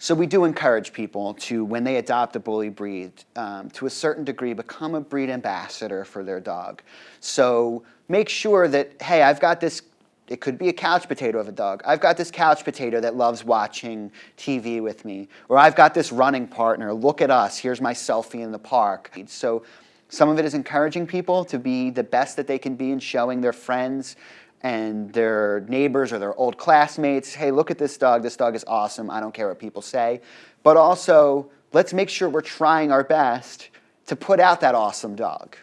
So we do encourage people to, when they adopt a bully breed, um, to a certain degree, become a breed ambassador for their dog. So make sure that, hey, I've got this it could be a couch potato of a dog. I've got this couch potato that loves watching TV with me. Or I've got this running partner. Look at us. Here's my selfie in the park. So some of it is encouraging people to be the best that they can be and showing their friends and their neighbors or their old classmates, hey, look at this dog. This dog is awesome. I don't care what people say. But also, let's make sure we're trying our best to put out that awesome dog.